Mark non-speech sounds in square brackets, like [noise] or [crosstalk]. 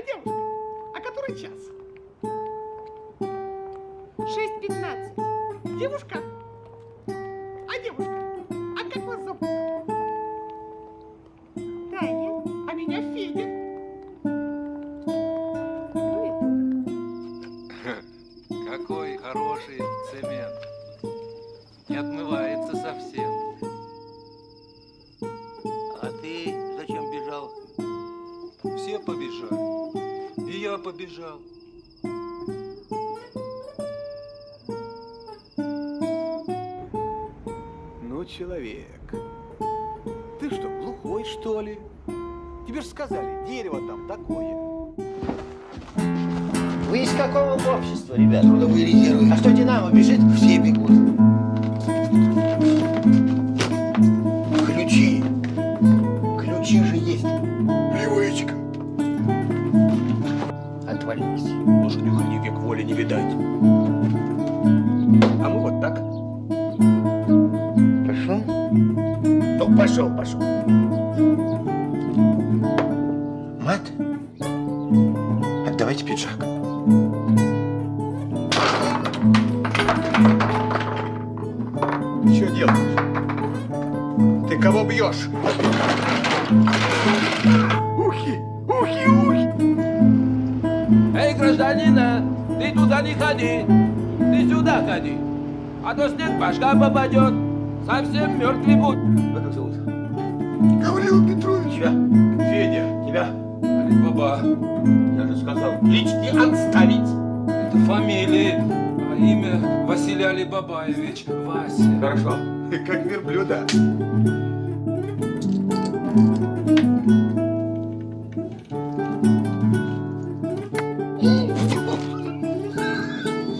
А девушка, а который час? 6.15. Девушка, а девушка, а как вас зовут? Таня, а меня Федя. Какой хороший цемент. Не отмывается совсем. А ты зачем бежал? Все побежали. Я побежал. Ну, человек, ты что, глухой, что ли? Тебе же сказали, дерево там такое. Вы из какого общества, ребята? Трудовые резервы. А Отвалились. Лошадью век воли не видать. А мы вот так. Пошел? Ну, пошел, пошел. Мат? Отдавайте пиджак. Что делаешь? Ты кого бьешь? Эй, гражданина, ты туда не ходи, ты сюда ходи, а то снег башка попадет, совсем мертвый будь. Как зовут? Гаврил Петрович. Тебя? Федя, Тебя? Алибаба, Я же сказал, личный отставить. это фамилия, а имя Василий Алибабаевич, Вася. Хорошо. [laughs] как верблюда.